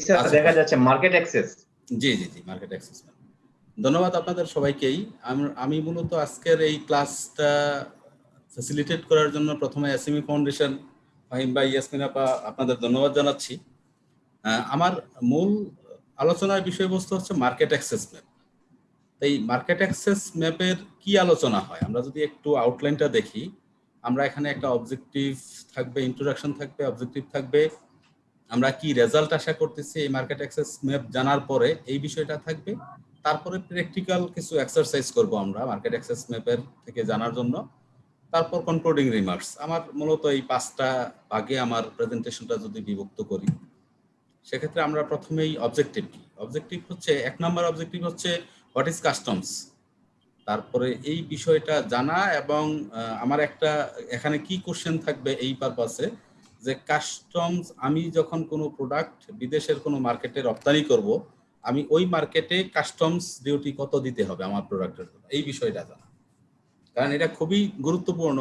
আচ্ছা। দেখা যাচ্ছে মার্কেট অ্যাক্সেস জি জি জি মার্কেট অ্যাক্সেস ধন্যবাদ আপনাদের সবাইকেই। আমি মূলত আজকের এই ক্লাসটা ফ্যাসিলিটেট করার জন্য প্রথমে এসএমই ফাউন্ডেশন ফাহিম ভাই ইয়াসমিন আপা আপনাদের ধন্যবাদ জানাচ্ছি। আমার মূল আলোচনার বিষয়বস্তু হচ্ছে মার্কেট অ্যাক্সেস ম্যাপ এই মার্কেট অ্যাক্সেস ম্যাপের কি আলোচনা হয়? আমরা যদি একটু আউটলাইনটা দেখি আমরা এখানে একটা অবজেক্টিভ থাকবে ইন্ট্রোডাকশন থাকবে অবজেক্টিভ থাকবে আমরা কি রেজাল্ট আশা করতেছি এই মার্কেট অ্যাক্সেস ম্যাপ জানার পরে এই বিষয়টা থাকবে। তারপরে প্র্যাকটিক্যাল কিছু এক্সারসাইজ করব আমরা মার্কেট অ্যাক্সেস ম্যাপের থেকে জানার জন্য। তারপর কনক্লুডিং রিমার্কস আমার মূলত এই পাঁচটা ভাগে আমার প্রেজেন্টেশনটা যদি বিভক্ত করি, সেক্ষেত্রে আমরা প্রথমেই অবজেক্টিভ কি? অবজেক্টিভ হচ্ছে, এক নম্বর অবজেক্টিভ হচ্ছে হোয়াট ইজ কাস্টমস তারপরে এই বিষয়টা জানা এবং আমার একটা এখানে কি কোশ্চেন থাকবে এই পারপাসে যে কাস্টমস আমি যখন কোনো প্রোডাক্ট বিদেশের কোনো মার্কেটে রপ্তানি করব, আমি ওই মার্কেটে কাস্টমস ডিউটি কত দিতে হবে আমার প্রোডাক্টের এই বিষয়টা জানা। কারণ এটা খুবই গুরুত্বপূর্ণ।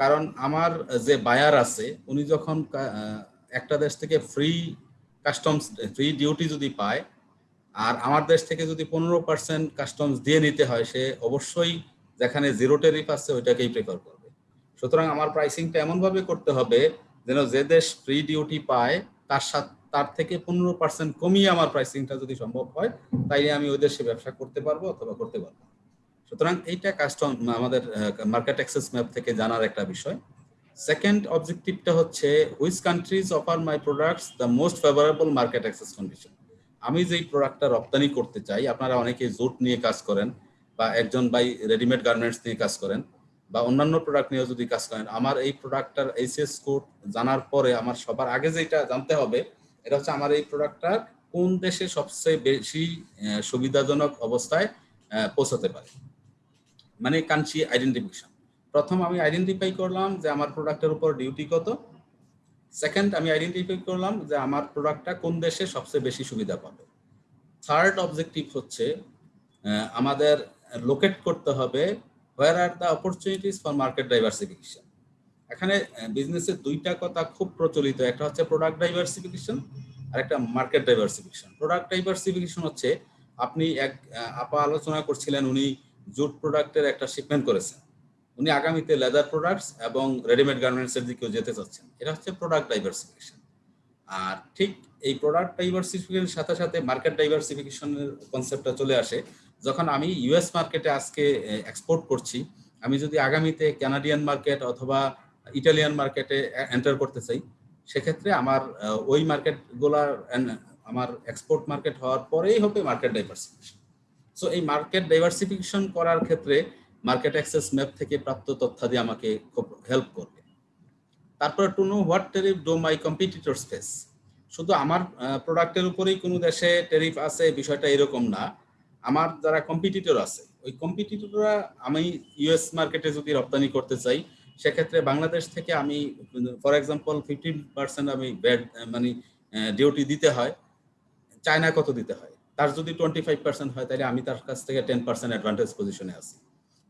কারণ আমার যে বায়ার আছে, উনি যখন একটা দেশ থেকে ফ্রি কাস্টমস ফ্রি ডিউটি যদি পায়, আর আমার দেশ থেকে যদি পনেরো পার্সেন্ট কাস্টমস দিয়ে নিতে হয়, সে অবশ্যই যেখানে জিরো টেরিফ আছে, ওইটাকেই প্রেফার করবে। সুতরাং আমার প্রাইসিংটা এমনভাবে করতে হবে যেন যে দেশ ফ্রি ডিউটি পায়, তার সাথে, তার থেকে পনেরো পার্সেন্ট কমিয়ে আমার প্রাইসিংটা যদি সম্ভব হয়, তাইলে আমি ওই দেশে ব্যবসা করতে পারব অথবা করতে পারব। সুতরাং এইটা কাস্টম আমাদের মার্কেট অ্যাক্সেস ম্যাপ থেকে জানার একটা বিষয়। সেকেন্ড অবজেক্টিভটা হচ্ছে which countries offer my products the most favourable market access condition আমি যেই প্রোডাক্টটা রপ্তানি করতে চাই, আপনারা অনেকে জুট নিয়ে কাজ করেন বা একজন বাই রেডিমেড গার্মেন্টস নিয়ে কাজ করেন বা অন্যান্য প্রোডাক্ট নিয়েও যদি কাজ করেন, আমার এই প্রোডাক্টটার এইচএস কোড জানার পরে আমার সবার আগে যেটা জানতে হবে, এটা হচ্ছে আমার এই প্রোডাক্টটা কোন দেশে সবচেয়ে বেশি সুবিধাজনক অবস্থায় পৌঁছাতে পারে। মানে কান্ট্রি আইডেন্টিফিকেশন প্রথম আমি আইডেন্টিফাই করলাম যে আমার প্রোডাক্টের উপর ডিউটি কত। সেকেন্ড আমি আইডেন্টিফাই করলাম যে আমার প্রোডাক্টটা কোন দেশে সবচেয়ে বেশি সুবিধা পাবে। থার্ড অবজেক্টিভ হচ্ছে আমাদের লোকেট করতে হবে where are the opportunities for market diversification এখানে বিজনেসের দুইটা কথা খুব প্রচলিত। একটা হচ্ছে প্রোডাক্ট ডাইভার্সিফিকেশন আর একটা মার্কেট ডাইভার্সিফিকেশন প্রোডাক্ট ডাইভার্সিফিকেশন হচ্ছে, আপনি এক আপা আলোচনা করছিলেন, উনি জুট প্রোডাক্টের একটা শিপমেন্ট করেছেন। উনি আগামীতে লেদার প্রোডাক্টস এবং রেডিমেড গার্মেন্টসের দিকেও যেতে চাচ্ছেন। এটা হচ্ছে প্রোডাক্ট ডাইভার্সিফিকেশন আর ঠিক এই প্রোডাক্ট ডাইভার্সিফিকেশনের সাথে সাথে মার্কেট ডাইভার্সিফিকেশনের কনসেপ্টটা চলে আসে। যখন আমি ইউএস মার্কেটে আজকে এক্সপোর্ট করছি, আমি যদি আগামীতে কানাডিয়ান মার্কেট অথবা ইটালিয়ান মার্কেটে এন্টার করতে চাই, সেক্ষেত্রে আমার ওই মার্কেটগুলার আমার এক্সপোর্ট মার্কেট হওয়ার পরেই হবে মার্কেট ডাইভার্সিফিকেশন সো এই মার্কেট ডাইভার্সিফিকেশন করার ক্ষেত্রে মার্কেট অ্যাক্সেস ম্যাপ থেকে প্রাপ্ত তথ্যাদি আমাকে খুব হেল্প করবে। তারপর to know what tariff do my competitor space শুধু আমার প্রোডাক্টের উপরেই কোনো দেশে টেরিফ আছে, বিষয়টা এরকম না। আমার যারা কম্পিটিটর আছে, ওই কম্পিটিটররা আমি ইউএস মার্কেটে যদি রপ্তানি করতে চাই, সেক্ষেত্রে বাংলাদেশ থেকে আমি ফর এক্সাম্পল ফিফটিন পার্সেন্ট আমি ব্যাড মানে ডিউটি দিতে হয়। চায়না কত দিতে হয়? তার যদি টোয়েন্টি ফাইভ পার্সেন্ট হয়, তাহলে আমি তার কাছ থেকে টেন পার্সেন্ট অ্যাডভান্টেজ পজিশনে আছি।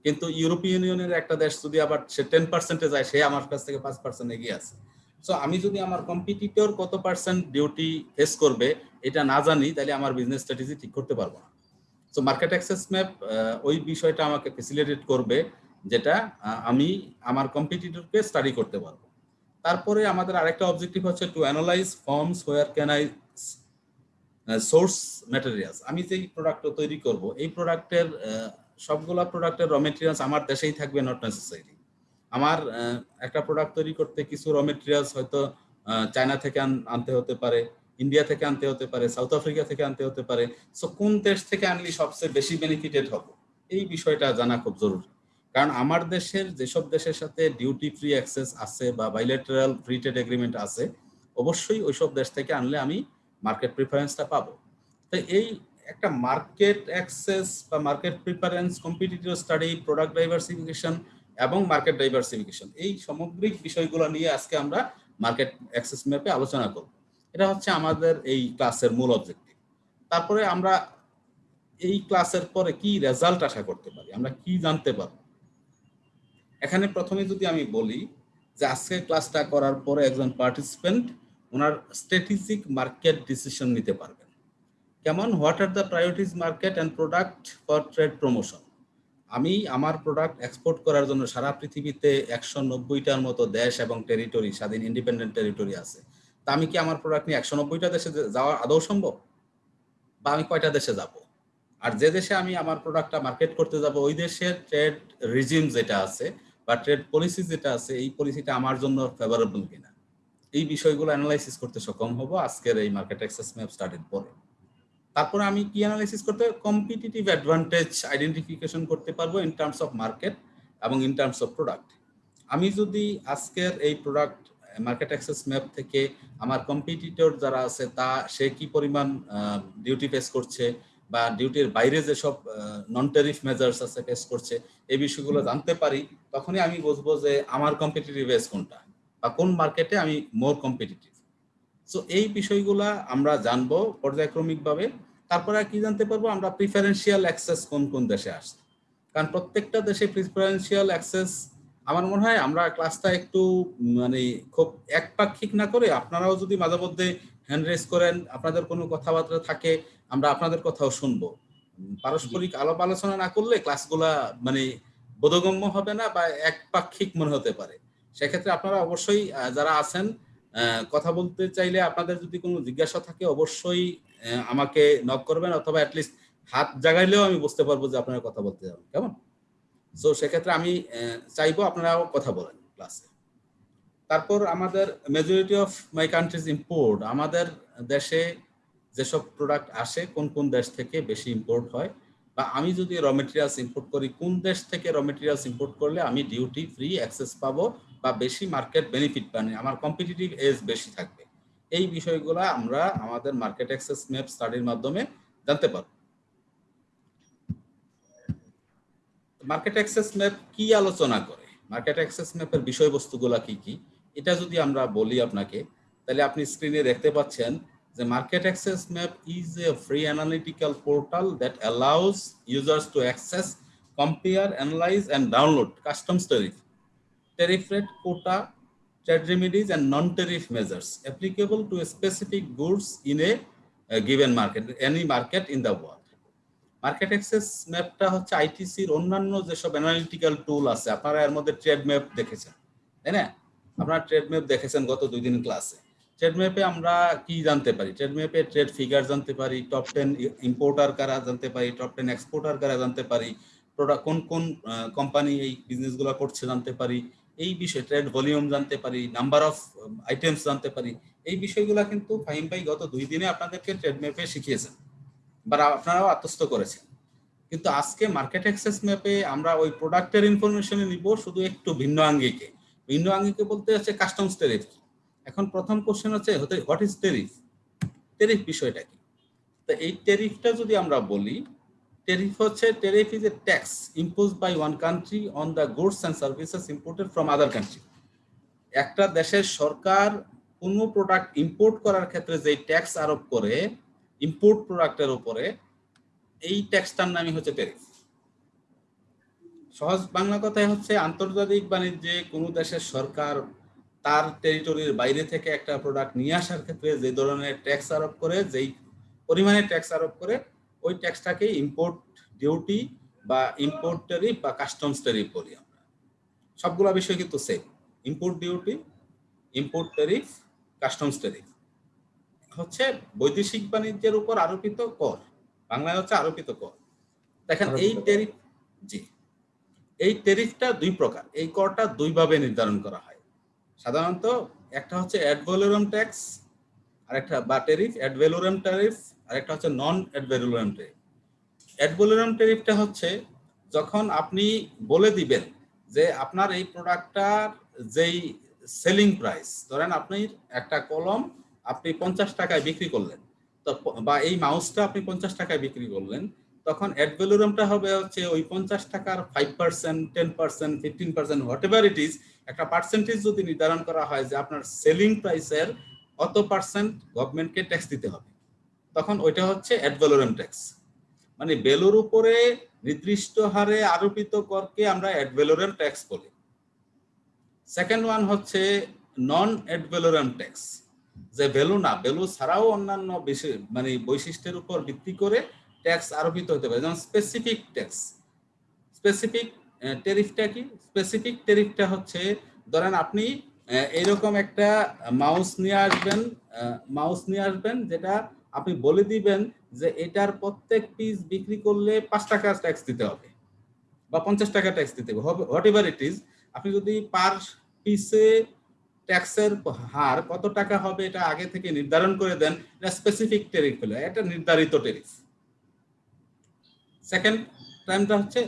কিন্তু ইউরোপিয়ান ইউনিয়নের একটা দেশ যদি আবার সে টেন পার্সেন্টে যায়, সে আমার কাছ থেকে পাঁচ পার্সেন্ট এগিয়ে আছে। সো আমি যদি আমার কম্পিটিটর কত পার্সেন্ট ডিউটি ফেস করবে, এটা না জানি, তাহলে আমার বিজনেস স্ট্র্যাটেজি ঠিক করতে পারব না। সো মার্কেট অ্যাক্সেস ম্যাপ ওই বিষয়টা আমাকে ফেসিলিটেট করবে যেটা আমি আমার কম্পিটিটরকে স্টাডি করতে পারব। তারপরে আমাদের আরেকটা অবজেক্টিভ হচ্ছে to analyze forms where can I source materials আমি যেই প্রোডাক্টটা তৈরি করব, এই প্রোডাক্টের সবগুলা প্রোডাক্টের র মেটেরিয়ালস আমার দেশেই থাকবে নট নেসেসারি আমার একটা প্রোডাক্ট তৈরি করতে কিছু র মেটেরিয়ালস হয়তো চায়না থেকে আনতে হতে পারে। ইন্ডিয়া থেকে আনতে হতে পারে সাউথ আফ্রিকা থেকে আনতে হতে পারে। সো কোন দেশ থেকে আনলে সবচেয়ে বেশি বেনিফিটেড হব? এই বিষয়টা জানা খুব জরুরি। কারণ আমার দেশের যেসব দেশের সাথে ডিউটি ফ্রি অ্যাক্সেস আছে বা বাইলেটারাল ফ্রি ট্রেড এগ্রিমেন্ট আছে, অবশ্যই ওইসব দেশ থেকে আনলে আমি মার্কেট প্রিফারেন্সটা পাবো। তো এই একটা মার্কেট অ্যাক্সেস বা market preference competitive study product diversification এবং মার্কেট ডাইভার্সিফিকেশন এই সামগ্রিক বিষয়গুলো নিয়ে আজকে আমরা মার্কেট অ্যাক্সেস ম্যাপে আলোচনা করব। এটা হচ্ছে আমাদের এই ক্লাসের মূল অবজেক্টিভ তারপরে আমরা এই ক্লাসের পরে কি রেজাল্ট আশা করতে পারি, আমরা কি জানতে পারব? এখানে প্রথমে যদি আমি বলি যে আজকে ক্লাসটা করার পরে একজন পার্টিসিপেন্ট ওনার স্ট্র্যাটেজিক মার্কেট ডিসিশন নিতে পারবেন। কেমন? What are the priorities market and product for trade promotion আমি আমার প্রোডাক্ট এক্সপোর্ট করার জন্য সারা পৃথিবীতে একশো নব্বইটার মতো দেশ এবং টেরিটরি স্বাধীন ইন্ডিপেন্ডেন্ট টেরিটরি আছে। তা আমি কি আমার প্রোডাক্ট নিয়ে একশো নব্বইটা দেশে যাওয়া আদৌ সম্ভব? বা আমি কয়টা দেশে যাব? আর যে দেশে আমি আমার প্রোডাক্টটা মার্কেট করতে যাব, ওই দেশের ট্রেড রিজিম যেটা আছে বা ট্রেড পলিসি যেটা আছে, এই পলিসিটা আমার জন্য ফেভারেবল কিনা? এই বিষয়গুলো অ্যানালাইসিস করতে সক্ষম হব আজকের এই মার্কেট অ্যাক্সেস ম্যাপ স্টার্টের পরে। তারপরে আমি কি অ্যানালাইসিস করতে কম্পিটিটিভ অ্যাডভান্টেজ আইডেন্টিফিকেশন করতে পারব ইন টার্মস অফ মার্কেট এবং ইন টার্মস অফ প্রোডাক্ট আমি যদি আজকের এই প্রোডাক্ট মার্কেট অ্যাক্সেস ম্যাপ থেকে আমার কম্পিটিটর যারা আছে, তা, সে কি পরিমাণ ডিউটি ফেস করছে বা ডিউটির বাইরে যেসব নন টেরিফ মেজার্স আছে ফেস করছে, এই বিষয়গুলো জানতে পারি, তখনই আমি বুঝব যে আমার কম্পিটিটিভ এজ কোনটা বা কোন মার্কেটে আমি মোর কম্পিটিটিভ সো এই বিষয়গুলা আমরা জানব পর্যায়ক্রমিকভাবে। তারপরে কি জানতে পারব, আমরা প্রিফারেন্সিয়াল অ্যাক্সেস কোন কোন দেশে আসছে। কারণ প্রত্যেকটা দেশে প্রিফারেন্সিয়াল অ্যাক্সেস আমার মনে হয় আমরা ক্লাসটা একটু মানে খুব একপাক্ষিক না করে আপনারাও যদি মাঝে মধ্যে হ্যান্ড রেস করেন আপনাদের কোনো কথাবার্তা থাকে আমরা আপনাদের কথাও শুনব। পারস্পরিক আলাপ আলোচনা না করলে ক্লাসগুলা মানে বোধগম্য হবে না বা একপাক্ষিক মনে হতে পারে। সেক্ষেত্রে আপনারা অবশ্যই যারা আছেন কথা বলতে চাইলে আপনাদের যদি কোনো জিজ্ঞাসা থাকে অবশ্যই আমাকে নক করবেন অথবা অ্যাটলিস্ট হাত জাগাইলেও আমি বুঝতে পারব যে আপনারা কথা বলতে যাবেন। কেমন? সো সেক্ষেত্রে আমি চাইব আপনারাও কথা বলেন ক্লাসে তারপর আমাদের majority of my countries import আমাদের দেশে যেসব প্রোডাক্ট আসে, কোন কোন দেশ থেকে বেশি ইম্পোর্ট হয়, বা আমি যদি র মেটেরিয়ালস ইম্পোর্ট করি, কোন দেশ থেকে র মেটেরিয়ালস ইম্পোর্ট করলে আমি ডিউটি ফ্রি অ্যাক্সেস পাবো, বা বেশি মার্কেট বেনিফিট পানি আমার কম্পিটিটিভ এজ বেশি থাকবে। এই বিষয়গুলো আমরা আমাদের মার্কেট অ্যাক্সেস ম্যাপ স্টাডির মাধ্যমে জানতে পারব। মার্কেট অ্যাক্সেস ম্যাপ কি আলোচনা করে মার্কেট অ্যাক্সেস ম্যাপের বিষয়বস্তুগুলা কি কি এটা যদি আমরা বলি আপনাকে তাহলে আপনি স্ক্রিনে দেখতে পাচ্ছেন The market access map is a free analytical portal that allows users to access, compare, analyze, and download customs tariff, tariff rate, quota, trade remedies, and non-tariff measures applicable to specific goods in a, a given market, any market in the world. Market access ম্যাপটা হচ্ছে আইটিসির অন্যান্য যেসব analytical টুল আছে, আপনারা এর মধ্যে trade map দেখেছেন, তাই না? আপনারা ট্রেড ম্যাপ দেখেছেন গত দুই দিন ক্লাসে ট্রেড ম্যাপে আমরা কি জানতে পারি? ট্রেড ম্যাপে ট্রেড ফিগার জানতে পারি টপ টেন ইম্পোর্টার কারা জানতে পারি টপ টেন এক্সপোর্টার কারা জানতে পারি প্রোডাক্ট কোন কোন কোম্পানি এই বিজনেসগুলো করছে জানতে পারি, এই বিষয়ে ট্রেড ভলিউম জানতে পারি নাম্বার অফ আইটেমস জানতে পারি, এই বিষয়গুলো কিন্তু ফাহিম ভাই গত দুই দিনে আপনাদেরকে ট্রেড ম্যাপে শিখিয়েছেন। বা আপনারাও আত্মস্থ করেছেন। কিন্তু আজকে মার্কেট অ্যাক্সেস ম্যাপে আমরা ওই প্রোডাক্টের ইনফরমেশনে নিব শুধু একটু ভিন্ন আঙ্গিকে। ভিন্ন আঙ্গিকে বলতে হচ্ছে কাস্টমস টেরিফ কি? এখন প্রথম কোশ্চেন হচ্ছে, হতে হোয়াট ইজ টেরিফ টেরিফ বিষয়টা কি? তো এই টেরিফটা যদি আমরা বলি টেরিফ হচ্ছে tariff is a tax impose by one country on the goods and services imported from other country একটা দেশের সরকার কোনো প্রোডাক্ট ইম্পোর্ট করার ক্ষেত্রে যে ট্যাক্স আরোপ করে ইম্পোর্ট প্রোডাক্টের উপরে এই ট্যাক্সটার নামই হচ্ছে টেরিফ সহজ বাংলা কথায় হচ্ছে আন্তর্জাতিক বাণিজ্যে কোনো দেশের সরকার তার টেরিটরির বাইরে থেকে একটা প্রোডাক্ট নিয়ে আসার ক্ষেত্রে যে ধরনের ট্যাক্স আরোপ করে, যেই পরিমাণে ট্যাক্স আরোপ করে, ওই ট্যাক্সটাকে ইম্পোর্ট ডিউটি বা ইম্পোর্ট টেরিফ বা কাস্টমস টেরিফ বলি আমরা। সবগুলো বিষয় কিন্তু same import duty import tariff customs tariff হচ্ছে বৈদেশিক বাণিজ্যের উপর আরোপিত কর। বাংলায় হচ্ছে আরোপিত কর। দেখেন এই টেরিফ জি। এই টেরিফটা দুই প্রকার। এই করটা দুইভাবে নির্ধারণ করা হয়। সাধারণত একটা হচ্ছে অ্যাডভ্যালুরাম ট্যাক্স আর একটা বা ট্যারিফ অ্যাডভেলোরাম ট্যারিফ আর একটা হচ্ছে নন অ্যাডভেলোরাম টেরিফ অ্যাডভ্যালুরাম টেরিফটা হচ্ছে যখন আপনি বলে দিবেন যে আপনার এই প্রোডাক্টটার যেই সেলিং প্রাইস ধরেন আপনি একটা কলম আপনি পঞ্চাশ টাকায় বিক্রি করলেন। তো বা এই মাউসটা আপনি পঞ্চাশ টাকায় বিক্রি করলেন, তখন অ্যাডভ্যালুরামটা হবে হচ্ছে ওই পঞ্চাশ টাকার five percent ten percent fifteen percent whatever it is একটা পার্সেন্টেজ যদি নির্ধারণ করা হয় যে আপনার সেলিং প্রাইসের অত পার্সেন্ট গভর্নমেন্টকে ট্যাক্স দিতে হবে। তখন ওইটা হচ্ছে অ্যাডভ্যালুরাম ট্যাক্স মানে বেলুর উপরে নির্দিষ্ট হারে আরোপিত করকে আমরা অ্যাডভ্যালুরাম ট্যাক্স বলি। সেকেন্ড ওয়ান হচ্ছে নন অ্যাডভ্যালুরাম ট্যাক্স যে ভ্যালু না ভ্যালু ছাড়াও অন্যান্য মানে বৈশিষ্ট্যের উপর ভিত্তি করে ট্যাক্স আরোপিত হতে পারে। যেমন স্পেসিফিক ট্যাক্স স্পেসিফিক টেরিফটা কি? স্পেসিফিক টেরিফটা হচ্ছে, ধরেন আপনি এইরকম একটা মাউস নিয়ে আসবেন মাউস নিয়ে আসবেন যেটা আপনি বলে দিবেন যে এটার প্রত্যেক পিস বিক্রি করলে পাঁচ টাকা ট্যাক্স দিতে হবে বা পঞ্চাশ টাকা ট্যাক্স দিতে হবে। হোয়াট এভার ইট ইজ আপনি যদি পার পিসে ট্যাক্সের হার কত টাকা হবে এটা আগে থেকে নির্ধারণ করে দেন এটা স্পেসিফিক টেরিফ হলো, এটা নির্ধারিত টেরিফ সেকেন্ড টাইমটা হচ্ছে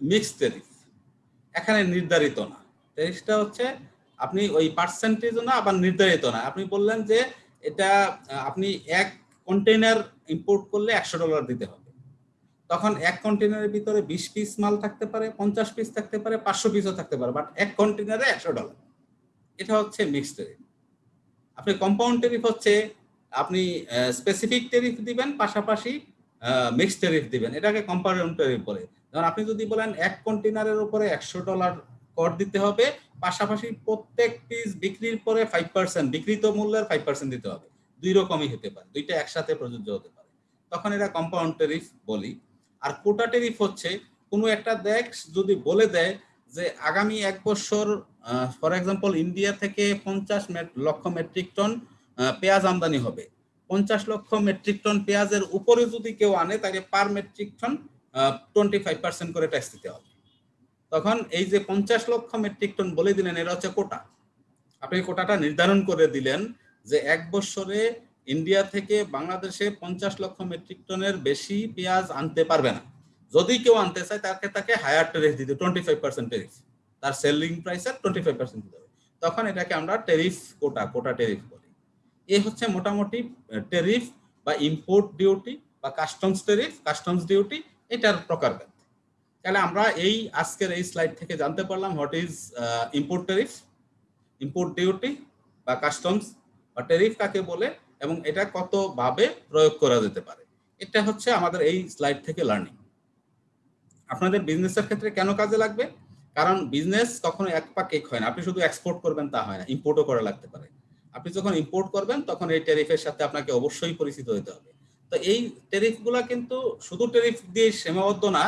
মিক্স টেরিফ এখানে নির্ধারিত না। টেরিফটা হচ্ছে আপনি ওই পার্সেন্টেজ না, আবার নির্ধারিত না। আপনি বললেন যে এটা, আপনি এক কন্টেনার ইম্পোর্ট করলে একশো ডলার দিতে হবে। তখন এক কন্টেনারের ভিতরে বিশ পিস মাল থাকতে পারে, পঞ্চাশ পিস থাকতে পারে, পাঁচশো পিসও থাকতে পারে বাট এক কন্টেনারে একশো ডলার এটা হচ্ছে মিক্সড টেরিফ আপনি কম্পাউন্ড টেরিফ হচ্ছে, আপনি স্পেসিফিক টেরিফ দিবেন, পাশাপাশি মিক্সড টেরিফ দিবেন। এটাকে কম্পাউন্ড টেরিফ বলে। যেমন আপনি যদি বলেন এক কন্টেনারের উপরে একশো ডলার কর দিতে হবে, পাশাপাশি প্রত্যেক পিস বিক্রির পরে ফাইভ পার্সেন্ট বিক্রিত মূল্যের ফাইভ পার্সেন্ট দিতে হবে। দুই রকমই হতে পারে। দুইটা একসাথে প্রযোজ্য হতে পারে। তখন এটা কম্পাউন্ড টেরিফ বলি। আর কোটা টেরিফ হচ্ছে, কোনো একটা দেশ যদি বলে দেয় যে আগামী এক বছর ফর এক্সাম্পল ইন্ডিয়া থেকে পঞ্চাশ লক্ষ মেট্রিক টন পেঁয়াজ আমদানি হবে। পঞ্চাশ লক্ষ মেট্রিক টন পেঁয়াজের উপরে যদি কেউ আনে তাকে per metric ton twenty five percent করে ট্যাক্স দিতে হবে। তখন এই যে পঞ্চাশ লক্ষ মেট্রিক টন বলে দিলেন এটা হচ্ছে কোটা। আপনি কোটাটা নির্ধারণ করে দিলেন যে এক বছরে ইন্ডিয়া থেকে বাংলাদেশে পঞ্চাশ লক্ষ মেট্রিক টনের বেশি পেঁয়াজ আনতে পারবে না। যদি কেউ আনতে চায়, তাকে তাকে হায়ার টেরিফ দিতে টোয়েন্টি ফাইভ পার্সেন্ট টেরিফ তার সেলিং প্রাইসের টোয়েন্টি ফাইভ পার্সেন্ট দিতে হবে। তখন এটাকে আমরা টেরিফ কোটা কোটা টেরিফ বলি। এই হচ্ছে মোটামুটি টেরিফ বা ইম্পোর্ট ডিউটি বা কাস্টমস টেরিফ কাস্টমস ডিউটি এটার প্রকারভেদ। তাহলে আমরা এই আজকের এই স্লাইড থেকে জানতে পারলাম what is import tariff import duty বা কাস্টমস বা টেরিফ কাকে বলে এবং এটা কতভাবে প্রয়োগ করা যেতে পারে। এটা হচ্ছে আমাদের এই স্লাইড থেকে লার্নিং আপনাদের বিজনেসের ক্ষেত্রে কেন কাজে লাগবে? কারণ বিজনেস কখনো এক পা কেক হয় না। আপনি শুধু এক্সপোর্ট করবেন তা হয় না ইম্পোর্টও করা লাগতে পারে। আপনি যখন ইম্পোর্ট করবেন, তখন এই টেরিফের সাথে আপনাকে অবশ্যই পরিচিত হতে হবে। তো এই টেরিফগুলো কিন্তু শুধু টেরিফ দিয়ে সীমাবদ্ধ না,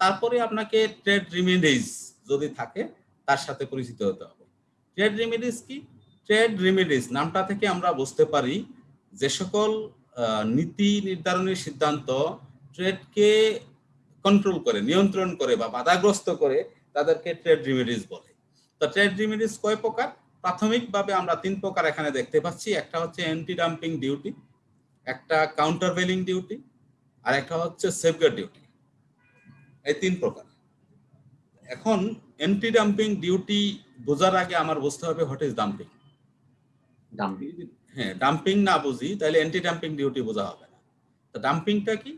তারপরে আপনাকে ট্রেড রিমিডিজ যদি থাকে, তার সাথে পরিচিত হতে হবে। ট্রেড রিমিডিজ কি? ট্রেড রিমিডিজ নামটা থেকে আমরা বুঝতে পারি যে সকল নীতি নির্ধারণের সিদ্ধান্ত ট্রেডকে কন্ট্রোল করে নিয়ন্ত্রণ করে বা বাধাগ্রস্ত করে তাদেরকে ট্রেড রিমেডিস বলে। তো ট্রেড রিমেডিস কয় প্রকার? প্রাথমিকভাবে আমরা তিন প্রকার এখানে দেখতে পাচ্ছি। একটা হচ্ছে অ্যান্টি ডাম্পিং ডিউটি একটা কাউন্টার ভেলিং ডিউটি আর একটা হচ্ছে সেফগার্ড ডিউটি এই তিন প্রকার। এখন অ্যান্টি ডাম্পিং ডিউটি বোঝার আগে আমার বুঝতে হবে হোয়াট ইজ ডাম্পিং ডাম্পিং হ্যাঁ ডাম্পিং না বুঝি তাহলে অ্যান্টি ডাম্পিং ডিউটি বোঝা হবে না। তো ডাম্পিংটা কি?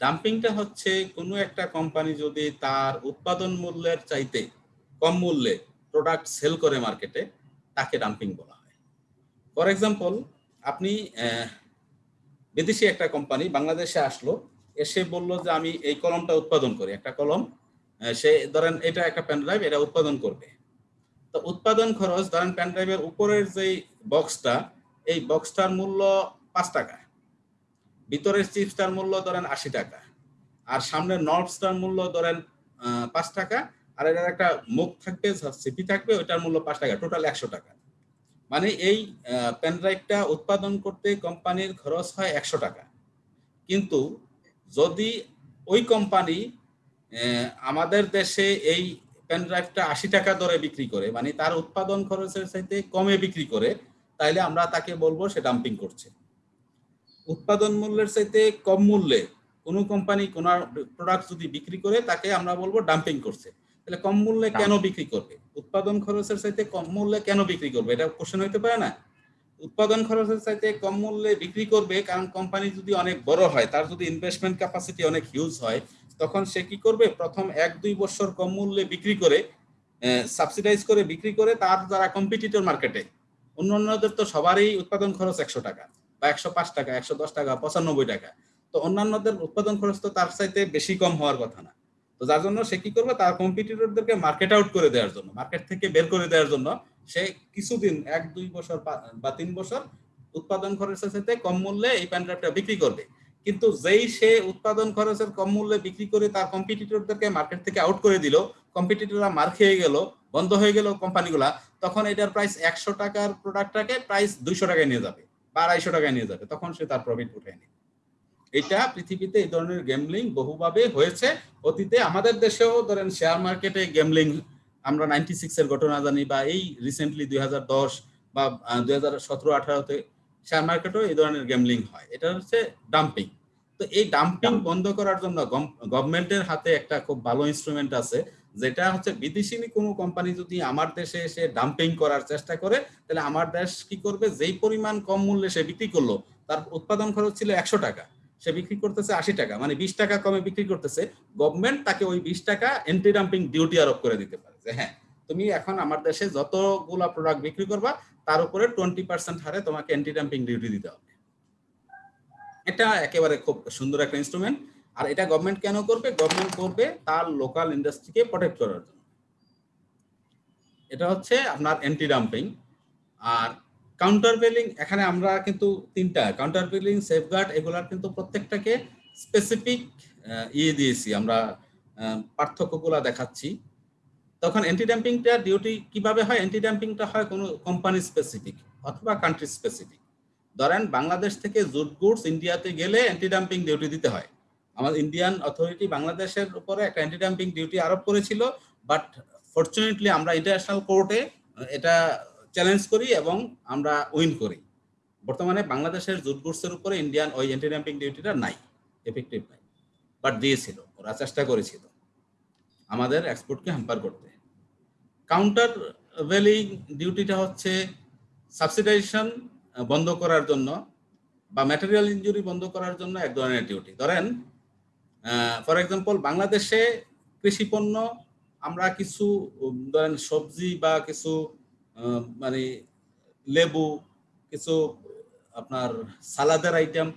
ডাম্পিংটা হচ্ছে কোনো একটা কোম্পানি যদি তার উৎপাদন মূল্যের চাইতে কম মূল্যে প্রোডাক্ট সেল করে মার্কেটে তাকে ডাম্পিং বলা হয়। ফর এক্সাম্পল আপনি বিদেশি একটা কোম্পানি বাংলাদেশে আসলো, এসে বলল যে আমি এই কলমটা উৎপাদন করি। একটা কলম সে ধরেন এটা একটা পেন ড্রাইভ এটা উৎপাদন করবে। তো উৎপাদন খরচ, ধরেন পেন ড্রাইভের উপরের যেই বক্সটা এই বক্সটার মূল্য পাঁচ টাকা। ভিতরের চিপসটার মূল্য ধরেন আশি টাকা, আর সামনের নটসটার মূল্য ধরেন পাঁচ টাকা, আর এটার একটা মুখ থাকবে সিপি থাকবে, ওইটার মূল্য পাঁচ টাকা, টোটাল একশো টাকা। মানে এই পেন ড্রাইভটা উৎপাদন করতে কোম্পানির খরচ হয় একশো টাকা। কিন্তু যদি ওই কোম্পানি আমাদের দেশে এই পেন ড্রাইভটা আশি টাকা দরে বিক্রি করে মানে তার উৎপাদন খরচের চাইতে কমে বিক্রি করে, তাইলে আমরা তাকে বলব সে ডাম্পিং করছে। উৎপাদন মূল্যের চাইতে কম মূল্যে কোনো কোম্পানি কোন প্রোডাক্ট যদি বিক্রি করে তাকে আমরা বলব ডাম্পিং করছে। তাহলে কম মূল্যে কেন বিক্রি করবে? উৎপাদন খরচের চাইতে কম মূল্যে কেন বিক্রি করবে? এটা কোশ্চেন হইতে পারে না। উৎপাদন খরচের চাইতে কম মূল্যে বিক্রি করবে কারণ কোম্পানি যদি অনেক বড় হয় তার যদি ইনভেস্টমেন্ট ক্যাপাসিটি অনেক হিউজ হয় তখন সে কি করবে? প্রথম এক দুই বছর কম মূল্যে বিক্রি করে সাবসিডাইজ করে বিক্রি করে তার যারা কম্পিটিটর মার্কেটে অন্যান্যদের তো সবারই উৎপাদন খরচ একশো টাকা। বা একশো পাঁচ টাকা, একশো দশ টাকা, পঁচানব্বই টাকা। তো অন্যান্যদের উৎপাদন খরচ তো তার চাইতে বেশি কম হওয়ার কথা না। তো যার জন্য সে কি করবে? তার কম্পিটিটরদেরকে মার্কেট আউট করে দেওয়ার জন্য মার্কেট থেকে বের করে দেওয়ার জন্য সে কিছুদিন, এক, দুই বছর বা তিন বছর উৎপাদন খরচের সাথে কম মূল্যে এই প্যান ড্রাইভটা বিক্রি করবে। কিন্তু যেই সে উৎপাদন খরচের কম মূল্যে বিক্রি করে তার কম্পিটিটরদেরকে মার্কেট থেকে আউট করে দিল কম্পিটিটররা মার খেয়ে গেল, বন্ধ হয়ে গেল কোম্পানিগুলা তখন এটার প্রাইস একশো টাকার প্রোডাক্টটাকে প্রাইস দুইশো টাকায় নিয়ে যাবে। আড়াইশো টাকায় নিয়ে যাবে। তখন সে তার প্রফিট উঠে নেবে এটা পৃথিবীতে এই ধরনের গেমলিং বহুভাবে হয়েছে। অতীতে আমাদের দেশেও ধরেন শেয়ার মার্কেটে গেমলিং আমরা নাইনটি সিক্সের ঘটনা জানি বা এই রিসেন্টলি দুই হাজার দশ বা দুই হাজার সতেরো আঠারোতে শেয়ার মার্কেটেও এই ধরনের গেমলিং হয়। এটা হচ্ছে ডাম্পিং তো এই ডাম্পিং বন্ধ করার জন্য গভর্নমেন্টের হাতে একটা খুব ভালো ইনস্ট্রুমেন্ট আছে যেটা হচ্ছে বিদেশি কোনো কোম্পানি যদি আমার দেশে এসে ডাম্পিং করার চেষ্টা করে তাহলে আমার দেশ কি করবে? যেই পরিমাণ কম মূল্যে সে বিক্রি করল তার উৎপাদন খরচ ছিল একশো টাকা। সে বিক্রি করতেছে আশি টাকা মানে বিশ টাকা কমে বিক্রি করতেছে। গভর্নমেন্ট তাকে ওই বিশ টাকা এন্টি ডাম্পিং ডিউটি আরোপ করে দিতে পারে যে হ্যাঁ তুমি এখন আমার দেশে যতগুলা প্রোডাক্ট বিক্রি করবা তার উপরে টোয়েন্টি পার্সেন্ট হারে তোমাকে অ্যান্টি ডাম্পিং ডিউটি দিতে হবে। এটা একেবারে খুব সুন্দর একটা ইনস্ট্রুমেন্ট আর এটা গভর্নমেন্ট কেন করবে? গভর্নমেন্ট করবে তার লোকাল ইন্ডাস্ট্রিকে প্রোটেক্ট করার জন্য। এটা হচ্ছে আপনার অ্যান্টি ডাম্পিং আর কাউন্টার বেলিং এখানে আমরা কিন্তু তিনটা। কাউন্টার বেলিং সেফগার্ড এগুলার কিন্তু প্রত্যেকটাকে স্পেসিফিক ইয়ে দিয়েছি। আমরা পার্থক্যগুলা দেখাচ্ছি। তখন অ্যান্টি ডাম্পিংটা ডিউটি কীভাবে হয়? অ্যান্টি ডাম্পিংটা হয় কোনো কোম্পানি স্পেসিফিক অথবা কান্ট্রি স্পেসিফিক ধরেন বাংলাদেশ থেকে জুট গুডস ইন্ডিয়াতে গেলে অ্যান্টি ডাম্পিং ডিউটি দিতে হয়। আমাদের ইন্ডিয়ান অথরিটি বাংলাদেশের উপরে একটা অ্যান্টি ডাম্পিং ডিউটি আরোপ করেছিল বাট ফর্চুনেটলি আমরা ইন্টারন্যাশনাল কোর্টে এটা চ্যালেঞ্জ করি এবং আমরা উইন করি। বর্তমানে বাংলাদেশের জুট গুডসের উপরে ইন্ডিয়ান ওই অ্যান্টি ডাম্পিং ডিউটিটা নাই এফেক্টিভ নাই। বাট দিয়েছিল, ওরা চেষ্টা করেছিল আমাদের এক্সপোর্টকে হ্যাম্পার করতে। কাউন্টার ভ্যালিং ডিউটিটা হচ্ছে সাবসিডাইজেশন বন্ধ করার জন্য বা ম্যাটেরিয়াল ইঞ্জুরি বন্ধ করার জন্য এক ধরনের ডিউটি ধরেন ফর এক্সাম্পল বাংলাদেশে কৃষি পণ্য আমরা কিছু ধরেন সবজি বা কিছু মানে লেবু, কিছু আপনার সালাদের আইটেম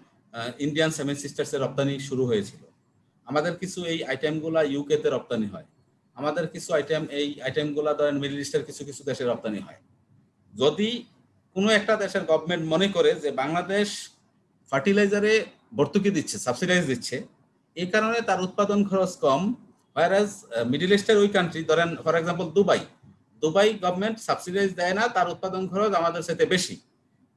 ইন্ডিয়ান সেভেন সিস্টার্সের রপ্তানি শুরু হয়েছিল। আমাদের কিছু এই আইটেমগুলা ইউকেতে রপ্তানি হয়। আমাদের কিছু আইটেম এই আইটেমগুলা ধরেন মিডল ইস্টের কিছু কিছু দেশে রপ্তানি হয়। যদি কোনো একটা দেশের গভর্নমেন্ট মনে করে যে বাংলাদেশ ফার্টিলাইজারে ভর্তুকি দিচ্ছে সাবসিডাইজ দিচ্ছে, এই কারণে তার উৎপাদন খরচ কম। ভাইরাস মিডিল ইস্টের ওই কান্ট্রি ধরেন for example Dubai Dubai government subsidize দেয় না, তার উৎপাদন খরচ আমাদের সাথে বেশি।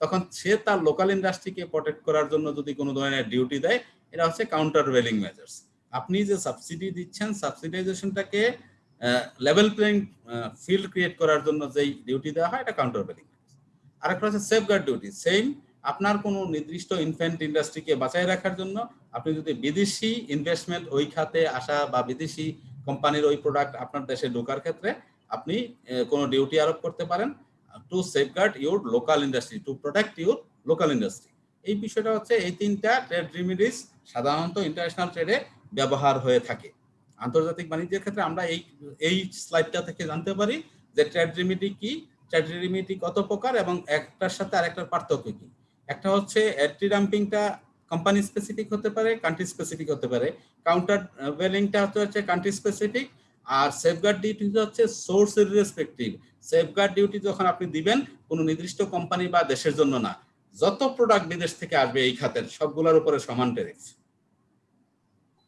তখন সে তার লোকাল ইন্ডাস্ট্রিকে প্রোটেক্ট করার জন্য যদি কোনো ধরনের ডিউটি দেয়, এটা হচ্ছে কাউন্টার ওয়েলিং মেজার্স আপনি যে সাবসিডি দিচ্ছেন সাবসিডাইজেশনটাকে লেভেল প্লেইং ফিল্ড ক্রিয়েট করার জন্য যেই ডিউটি দেওয়া হয়, এটা কাউন্টার ওয়েলিং আরেকটা হচ্ছে সেফগার্ড ডিউটি সেম আপনার কোনো নির্দিষ্ট ইনফ্যান্ট ইন্ডাস্ট্রিকে বাঁচাই রাখার জন্য আপনি যদি বিদেশি ইনভেস্টমেন্ট ওই খাতে আসা বা বিদেশি কোম্পানির ওই প্রোডাক্ট আপনার দেশে ঢোকার ক্ষেত্রে আপনি কোনো ডিউটি আরোপ করতে পারেন to safeguard your local industry to protect your local industry এই বিষয়টা হচ্ছে এই তিনটা ট্রেড রিমিডিস সাধারণত ইন্টারন্যাশনাল ট্রেডে ব্যবহার হয়ে থাকে। আন্তর্জাতিক বাণিজ্যের ক্ষেত্রে আমরা এই এই স্লাইডটা থেকে জানতে পারি যে ট্রেড রিমিডি কি ট্রেড রিমিডি কত প্রকার এবং একটার সাথে আরেকটার পার্থক্য কি? একটা হচ্ছে অ্যান্টি ডাম্পিংটা কোম্পানি স্পেসিফিক হতে পারে কান্ট্রি স্পেসিফিক হতে পারে। কাউন্টার ওয়েলিংটা হচ্ছে কান্ট্রি স্পেসিফিক আর সেফগার্ড ডিউটি হচ্ছে সোর্স রেসপেক্টিভ সেফগার্ড ডিউটি যখন আপনি দিবেন, কোনো নির্দিষ্ট কোম্পানি বা দেশের জন্য না। যত প্রোডাক্ট বিদেশ থেকে আসবে এই খাতের, সবগুলোর উপরে সমান ট্যারিফ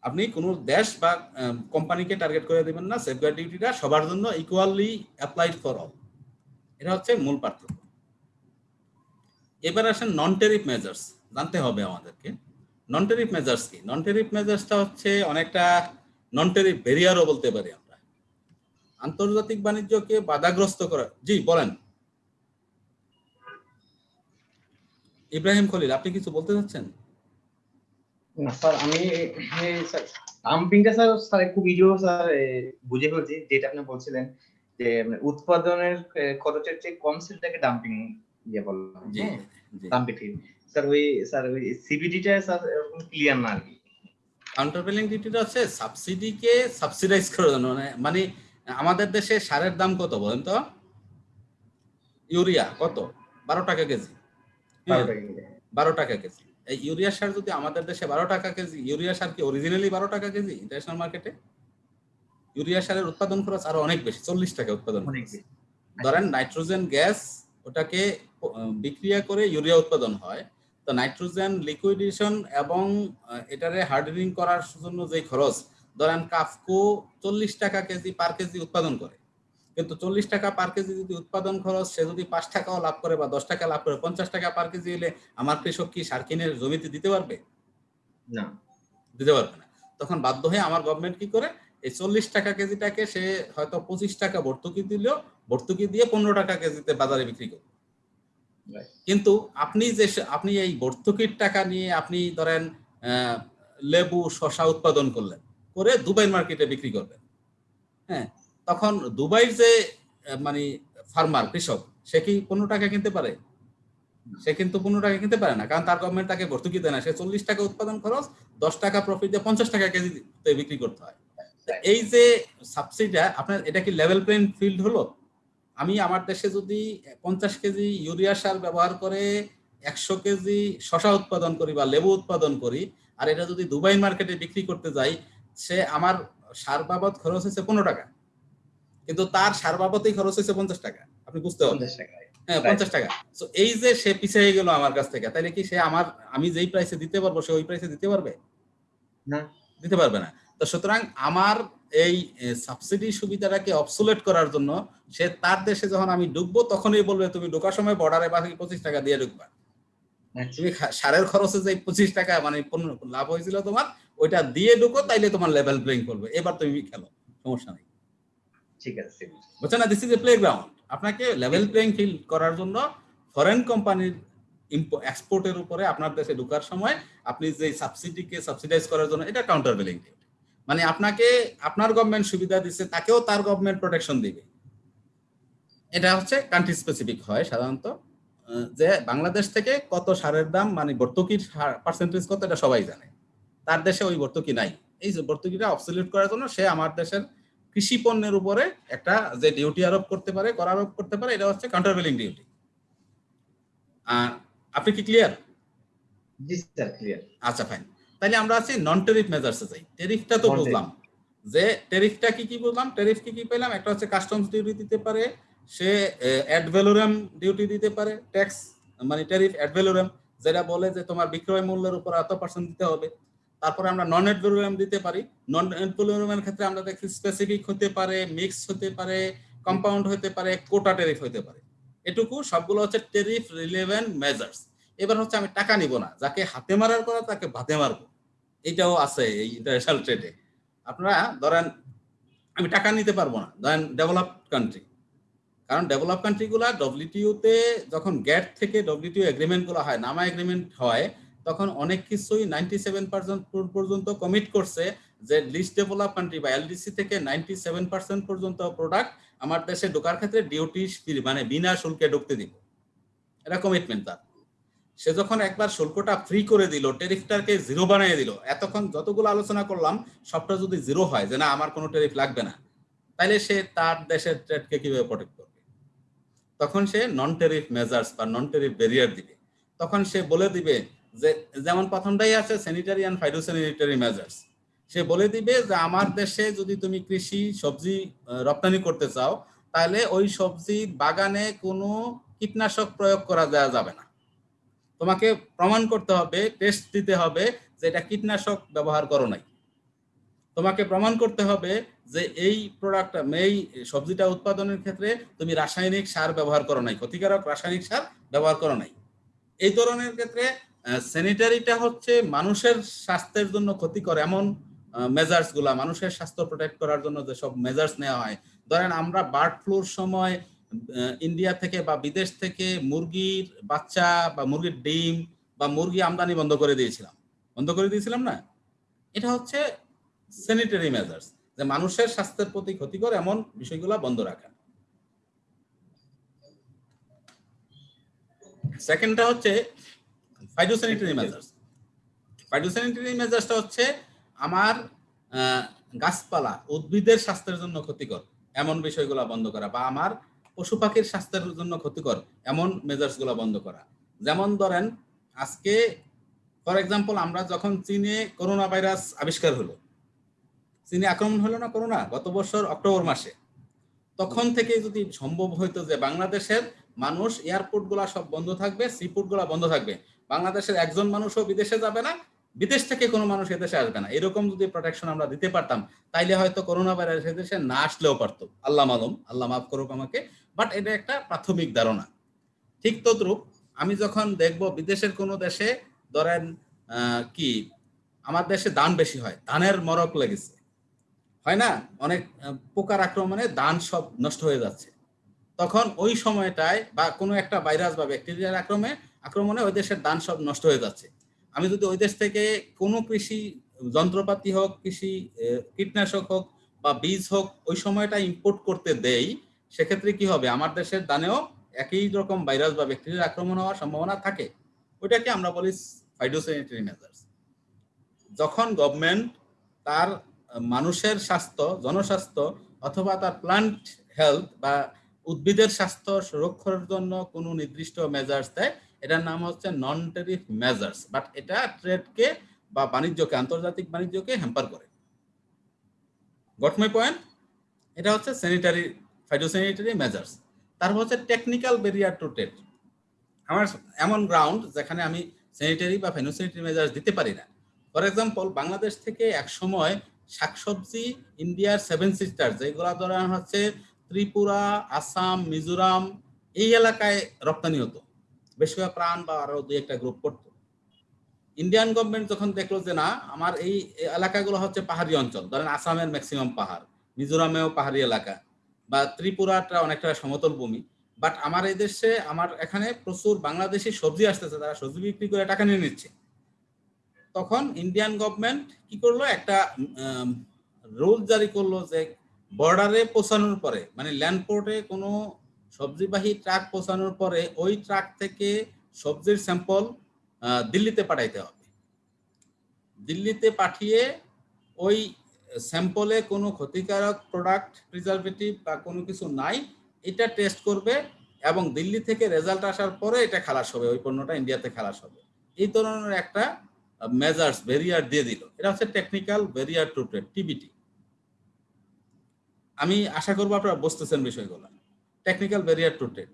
আপনি কোনো দেশ বা কোম্পানিকে টার্গেট করে দিবেন না সেফগার্ড ডিউটিটা সবার জন্য ইকুয়ালি অ্যাপ্লাইড ফর অল এটা হচ্ছে মূল পার্থক্য। এবার আসেন নন টেরিফ মেজার্স জানতে হবে আমাদেরকে। নন টেরিফ মেজার্স কি? নন টেরিফ মেজার্সটা হচ্ছে অনেকটা নন টেরিফ ব্যারিয়ারও বলতে পারি আমরা। আন্তর্জাতিক বাণিজ্যকে বাধাগ্রস্ত করা জি, বলেন। ইব্রাহিম খলিল, আপনি কিছু বলতে চাচ্ছেন? স্যার, আমি ডাম্পিংটা স্যার। স্যার খুব ইজিও স্যার বুঝে ফেলছি, যেটা আপনি বলছিলেন। যে উৎপাদনের খরচের চেয়ে কম সেলটাকে ডাম্পিং ইয়ে বললাম ডাম্পিং স্যার ওই স্যার ওই সিবিডিটা স্যার এরকম ক্লিয়ার না আর কি। কাউন্টারভেলিং ডিউটিটা হচ্ছে সাবসিডিকে সাবসিডাইজ করার জন্য। মানে মানে আমাদের দেশে সারের দাম কত বলেন তো? ইউরিয়া কত? বারো টাকা কেজি। বারো টাকা কেজি। এই ইউরিয়া সার যদি আমাদের দেশে বারো টাকা কেজি ইউরিয়া সার কি অরিজিনালি বারো টাকা কেজি ইন্টারন্যাশনাল মার্কেটে ইউরিয়া সারের উৎপাদন খরচ আরও অনেক বেশি চল্লিশ টাকা উৎপাদন ধরেন নাইট্রোজেন গ্যাস ওটাকে বিক্রিয়া করে ইউরিয়া উৎপাদন হয় তো নাইট্রোজেন লিকুইডেশন এবং এটারে হার্ডেনিং করার জন্য যে খরচ ধরেন কাফকো চল্লিশ টাকা কেজি পার কেজি উৎপাদন করে। কিন্তু চল্লিশ টাকা পার কেজি যদি উৎপাদন খরচ সে যদি পাঁচ টাকাও লাভ করে বা দশ টাকা লাভ করে পঞ্চাশ টাকা পার কেজি হলে আমার কৃষক কি সার কিনে জমিতে দিতে পারবে? না। দিতে পারবে না। তখন বাধ্য হয়ে আমার গভর্নমেন্ট কি করে? এই চল্লিশ টাকা কেজিটাকে সে হয়তো পঁচিশ টাকা ভর্তুকি দিল ভর্তুকি দিয়ে পনেরো টাকা কেজিতে বাজারে বিক্রি করবে কিন্তু আপনি যে আপনি এই ভর্তুকির টাকা নিয়ে আপনি ধরেন লেবু শশা উৎপাদন করলেন করে দুবাই মার্কেটে বিক্রি করবেন হ্যাঁ তখন দুবাইয়ের যে মানে ফার্মার কৃষক সে কি পনেরো টাকা কিনতে পারে? সে কিন্তু পনেরো টাকা কিনতে পারে না কারণ তার গভর্নমেন্ট তাকে ভর্তুকি দেয় না। সে চল্লিশ টাকা উৎপাদন খরচ দশ টাকা প্রফিট দিয়ে পঞ্চাশ টাকা কেজিতে বিক্রি করতে হয়। এই যে সাবসিডিটা আপনার এটা কি লেভেল প্লেইং ফিল্ড হলো? আমি আমার দেশে যদি পঞ্চাশ কেজি ইউরিয়া সার ব্যবহার করে একশো কেজি শশা উৎপাদন করি বা লেবু উৎপাদন করি আর এটা যদি দুবাই মার্কেটে বিক্রি করতে যাই সে আমার সার বাবদ খরচ হয়েছে পনেরো টাকা। কিন্তু তার সার বাবদেই খরচ হয়েছে পঞ্চাশ টাকা। আপনি বুঝতে পারবেন হ্যাঁ পঞ্চাশ টাকা। তো এই যে সে পিছিয়ে গেল আমার কাছ থেকে তাহলে কি সে আমার আমি যেই প্রাইসে দিতে পারব সে ওই প্রাইসে দিতে পারবে? না। দিতে পারবে না। তো সুতরাং আমার এই সাবসিডি সুবিধাটাকে অবসুলেট করার জন্য সে তার দেশে যখন আমি ঢুকবো তখনই বলবে তুমি ঢোকার সময় বর্ডারে বাকি পঁচিশ টাকা দিয়ে ঢুকবা। আচ্ছা, তুমি সারের খরচে যে পঁচিশ টাকা মানে লাভ হয়েছিল তোমার ওইটা দিয়ে ঢুকো তাইলে তোমার লেভেল প্লেইং করবে এবার তুমি খেলো সমস্যা নেই। ঠিক আছে। বুঝছেন না? This is a play ground আপনাকে লেভেল প্লেইং ফিল্ড করার জন্য ফরেন কোম্পানির এক্সপোর্টের উপরে আপনার দেশে ঢোকার সময় আপনি যে সাবসিডিকে সাবসিডাইজ করার জন্য এটা কাউন্টার বিলিং মানে আপনাকে আপনার গভর্নমেন্ট সুবিধা দিচ্ছে তাকেও তার গভর্নমেন্ট প্রোটেকশন দিবে। এটা হচ্ছে কান্ট্রি স্পেসিফিক হয় সাধারণত যে বাংলাদেশ থেকে কত সারের দাম মানে ভর্তুকির পার্সেন্টেজ কত এটা সবাই জানে। তার দেশে ওই ভর্তুকি নাই। এই যে ভর্তুকিটা অবসলিউট করার জন্য সে আমার দেশের কৃষি পণ্যের উপরে একটা যে ডিউটি আরোপ করতে পারে কর আরোপ করতে পারে এটা হচ্ছে কাউন্টারভেলিং ডিউটি আর আপনি কি ক্লিয়ার জি স্যার ক্লিয়ার আচ্ছা ফাইন তাহলে আমরা আছি নন টেরিফ মেজার্সে যাই। টেরিফটা তো. বুঝলাম যে টেরিফটা কি কি বুঝলাম টেরিফ কি কি পেলাম? একটা হচ্ছে কাস্টমস ডিউটি দিতে পারে সে অ্যাড ভ্যালুরাম ডিউটি দিতে পারে ট্যাক্স মানে টেরিফ অ্যাড ভ্যালুরাম যেটা বলে যে তোমার বিক্রয় মূল্যের উপর এত পার্সেন্ট দিতে হবে। তারপরে আমরা নন অ্যাড ভ্যালুরাম দিতে পারি। নন অ্যাড ভ্যালুরামের ক্ষেত্রে আমরা দেখি স্পেসিফিক হতে পারে মিক্স হতে পারে কম্পাউন্ড হতে পারে কোটা টেরিফ হতে পারে। এটুকু সবগুলো হচ্ছে টেরিফ রিলেভেন্ট মেজার্স এবার হচ্ছে আমি টাকা নিব না, যাকে হাতে মারার করা তাকে ভাতে মারবো। এটাও আছে এই ইন্টারন্যাশনাল ট্রেডে আপনারা ধরেন, আমি টাকা নিতে পারব না, ধরেন ডেভেলপ কান্ট্রি কারণ ডেভেলপ কান্ট্রিগুলা ডব্লিউটিউতে যখন গ্যাট থেকে ডব্লিউটিউ এগ্রিমেন্টগুলো হয়, নামা এগ্রিমেন্ট হয়, তখন অনেক কিছুই নাইনটি সেভেন পার্সেন্ট পর্যন্ত কমিট করছে যে লিস্ট ডেভেলপ কান্ট্রি বা এলডিসি থেকে নাইনটি সেভেন পার্সেন্ট পর্যন্ত প্রোডাক্ট আমার দেশে ঢোকার ক্ষেত্রে ডিউটি মানে বিনা শুল্কে ঢুকতে দিব। এটা কমিটমেন্ট তার। সে যখন একবার শুল্কটা ফ্রি করে দিল টেরিফটাকে জিরো বানিয়ে দিল, এতক্ষণ যতগুলো আলোচনা করলাম, সবটা যদি জিরো হয়, যে না, আমার কোনো টেরিফ লাগবে না তাহলে সে তার দেশের ট্রেডকে কীভাবে প্রোটেক্ট করবে? তখন সে নন টেরিফ মেজার্স বা নন টেরিফ ব্যারিয়ার দিবে। তখন সে বলে দিবে যে, যেমন প্রথমটাই আছে স্যানিটারি অ্যান্ড ফাইটোস্যানিটারি মেজার্স সে বলে দিবে যে, আমার দেশে যদি তুমি কৃষি, সবজি রপ্তানি করতে চাও তাহলে ওই সবজির বাগানে কোনো কীটনাশক প্রয়োগ করা দেওয়া যাবে না। তোমাকে প্রমাণ করতে হবে টেস্ট দিতে হবে যে এটা কীটনাশক ব্যবহার করো নাই। তোমাকে প্রমাণ করতে হবে যে এই প্রোডাক্ট এই সবজিটা উৎপাদনের ক্ষেত্রে তুমি রাসায়নিক সার ব্যবহার করো নাই, ক্ষতিকারক রাসায়নিক সার ব্যবহার করো নাই। এই ধরনের ক্ষেত্রে স্যানিটারিটা হচ্ছে মানুষের স্বাস্থ্যের জন্য ক্ষতিকর এমন মেজার্সগুলা, মানুষের স্বাস্থ্য প্রোটেক্ট করার জন্য যেসব মেজার্স নেওয়া হয়। ধরেন আমরা বার্ড ফ্লুর সময় ইন্ডিয়া থেকে বা বিদেশ থেকে মুরগির বাচ্চা বা মুরগির ডিম বা মুরগি আমদানি বন্ধ করে দিয়েছিলাম। বন্ধ করে দিয়েছিলাম না? এটা হচ্ছে স্যানিটারি মেজার্স যে মানুষের স্বাস্থ্যের প্রতি ক্ষতিকর এমন বিষয়গুলো বন্ধ রাখা। সেকেন্ডটা হচ্ছে ফাইটোস্যানিটারি মেজার্স ফাইটোস্যানিটারি মেজার্সটা হচ্ছে আমার গাছপালা উদ্ভিদের স্বাস্থ্যের জন্য ক্ষতিকর এমন বিষয়গুলো বন্ধ করা বা আমার পশু পাখির স্বাস্থ্যের জন্য ক্ষতিকর, এমন মেজার্সগুলো বন্ধ করা। যেমন ধরেন, আজকে, ফর এক্সাম্পল আমরা যখন চীনে করোনা ভাইরাস আবিষ্কার হলো, চীনে আক্রমণ হলো না করোনা, গত বছর অক্টোবর মাসে, তখন থেকে যদি সম্ভব হইতো যে বাংলাদেশের মানুষ এয়ারপোর্টগুলা সব বন্ধ থাকবে সিপোর্টগুলা বন্ধ থাকবে, বাংলাদেশের একজন মানুষও বিদেশে যাবে না, বিদেশ থেকে কোনো মানুষ এদেশে আসবে না। এরকম যদি প্রোটেকশন আমরা দিতে পারতাম, তাইলে হয়তো করোনা ভাইরাস এদেশে না আসলেও পারতো। আল্লাহ মালুম, আল্লাহ মাফ করুক আমাকে। বাট এটা একটা প্রাথমিক ধারণা। ঠিক তদ্রুপ আমি যখন দেখব বিদেশের কোনো দেশে ধরেন কি, আমার দেশে ধান বেশি হয়, ধানের মরক লেগেছে। হয় না? অনেক পোকার আক্রমণে ধান সব নষ্ট হয়ে যাচ্ছে। তখন ওই সময়টায় বা কোনো একটা ভাইরাস বা ব্যাকটেরিয়ার আক্রমে, আক্রমণে ওই দেশের ধান সব নষ্ট হয়ে যাচ্ছে। আমি যদি ওই দেশ থেকে কোনো কৃষি যন্ত্রপাতি হোক, কৃষি কীটনাশক হোক বা বীজ হোক, ওই সময়টা ইম্পোর্ট করতে দেই সেক্ষেত্রে কি হবে? আমার দেশের দানেও একই রকম ভাইরাস বা ব্যাকটেরিয়ার আক্রমণ হওয়ার সম্ভাবনা থাকে। ওইটাকে আমরা বলি ফাইটোস্যানিটারি মেজার্স যখন গভর্নমেন্ট তার মানুষের স্বাস্থ্য, জনস্বাস্থ্য অথবা তার প্লান্ট হেলথ বা উদ্ভিদের স্বাস্থ্য সুরক্ষার জন্য কোনো নির্দিষ্ট মেজার্স দেয়, এটার নাম হচ্ছে নন টেরিফ মেজার্স বাট এটা ট্রেডকে বা বাণিজ্যকে, আন্তর্জাতিক বাণিজ্যকে হ্যাম্পার করে। গট পয়েন্ট এটা হচ্ছে স্যানিটারি ফাইটোস্যানিটারি মেজার্স তারপর হচ্ছে টেকনিক্যাল ব্যারিয়ার টু ট্রেড আমার এমন গ্রাউন্ড যেখানে আমি স্যানিটারি বা ফাইটোস্যানিটারি মেজার্স দিতে পারি না। ফর এক্সাম্পল বাংলাদেশ থেকে এক সময় শাকসবজি, ইন্ডিয়ার সেভেন সিস্টার যেগুলো ধরা হচ্ছে ত্রিপুরা, আসাম, মিজোরাম, এই এলাকায় রপ্তানি হতো। বেশিরভাগ প্রাণ বা আরও দুই একটা গ্রুপ করতো। ইন্ডিয়ান গভর্নমেন্ট যখন দেখল যে না, আমার এই এলাকাগুলো হচ্ছে পাহাড়ি অঞ্চল, ধরেন আসামের ম্যাক্সিমাম পাহাড়, মিজোরামেও পাহাড়ি এলাকা। বা ত্রিপুরাটা অনেকটা সমতল ভূমি বাট আমার এই দেশে আমার এখানে প্রচুর বাংলাদেশি সবজি আসতেছে, তারা সবজি বিক্রি করে টাকা নিয়ে নিচ্ছে। তখন ইন্ডিয়ান গভর্নমেন্ট কি করল? একটা রুল জারি করল যে বর্ডারে পৌঁছানোর পরে মানে ল্যান্ডপোর্টে কোনো সবজিবাহী ট্রাক পৌঁছানোর পরে ওই ট্রাক থেকে সবজির স্যাম্পল দিল্লিতে পাঠাইতে হবে। দিল্লিতে পাঠিয়ে ওই স্যাম্পলে কোনো ক্ষতিকারক প্রোডাক্ট প্রিজারভেটিভ বা কোনো কিছু নাই, এটা টেস্ট করবে এবং দিল্লি থেকে রেজাল্ট আসার পরে এটা খালাস হবে, ওই পণ্যটা ইন্ডিয়াতে খালাস হবে। এই ধরনের একটা মেজার্স ব্যারিয়ার দিয়ে দিল। এটা হচ্ছে technical barrier to trade TBT আমি আশা করব আপনারা বুঝতেছেন বিষয়গুলো। টেকনিক্যাল ব্যারিয়ার টু ট্রেড